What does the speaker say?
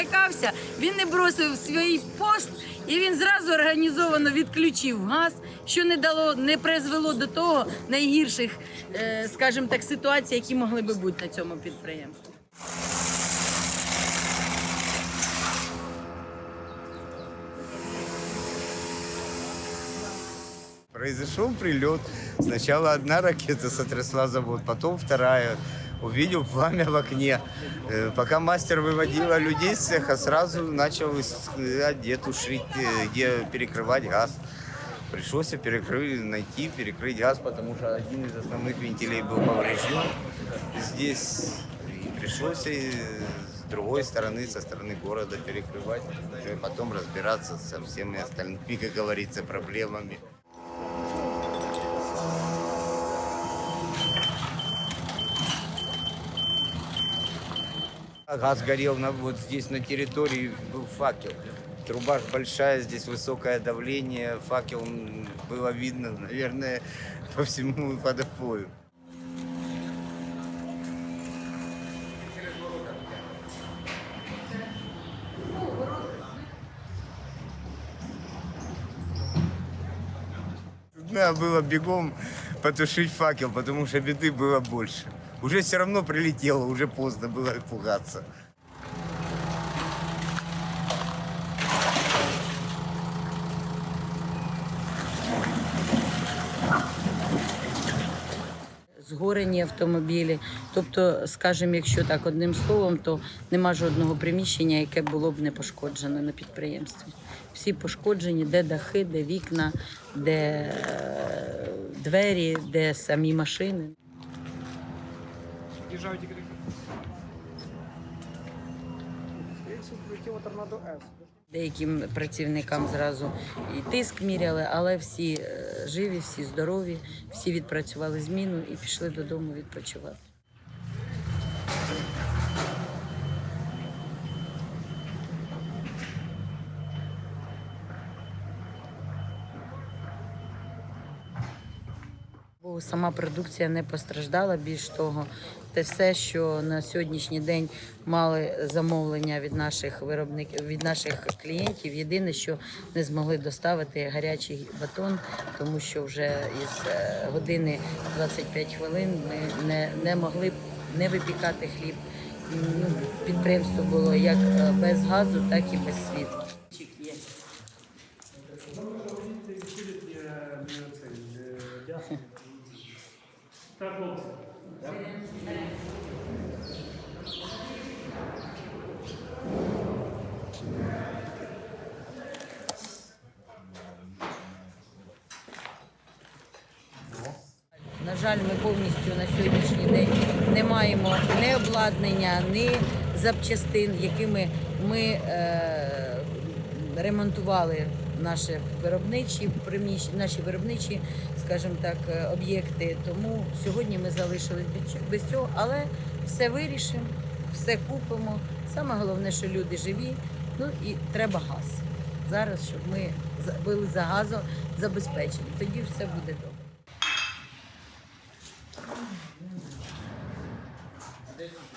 злякався, він не бросив свій пост і він зразу організовано відключив газ, що не дало, не призвело до того найгірших, е, скажімо так, ситуацій, які могли би бути на цьому підприємстві. Произошел прилет. Сначала одна ракета сотрясла завод, потом вторая. Увидел пламя в окне. Э, Пока мастер выводила людей с цеха, сразу начал где тушить, э, где перекрывать газ. Пришлось перекрыть, найти, перекрыть газ, потому что один из основных вентилей был поврежден здесь. И пришлось и с другой стороны, со стороны города перекрывать, и потом разбираться со всеми остальными, как говорится, проблемами. Газ горел на, вот здесь на территории, был факел. Труба большая, здесь высокое давление, факел было видно, наверное, по всему водопою. Надо было бегом потушить факел, потому что беды было больше. Уже все равно прилетело, уже поздно было пугаться. Згорені автомобілі. Тобто, скажімо, якщо так одним словом, то нема жодного приміщення, яке було б не пошкоджено на підприємстві. Всі пошкоджені, де дахи, де вікна, де е, двері, де самі машини. Під'їжджають прилетіло торнадо С. Деяким працівникам зразу і тиск міряли, але всі е, живі, всі здорові, всі відпрацювали зміну і пішли додому відпочивати. Бо сама продукція не постраждала. Більш того, те все, що на сьогоднішній день мали замовлення від наших виробників, від наших клієнтів. Єдине, що не змогли доставити гарячий батон, тому що вже із е, години 25 хвилин ми не, не могли не випікати хліб. Ну, підприємство було як е, без газу, так і без світла. На жаль, ми повністю на сьогоднішній день не маємо ні обладнання, ні запчастин, якими ми е, ремонтували наші виробничі наші виробничі, скажімо так, е, об'єкти. Тому сьогодні ми залишились без цього, але все вирішимо, все купимо. Саме головне, що люди живі. Ну і треба газ зараз, щоб ми були за газом забезпечені. Тоді все буде добре. Thank you.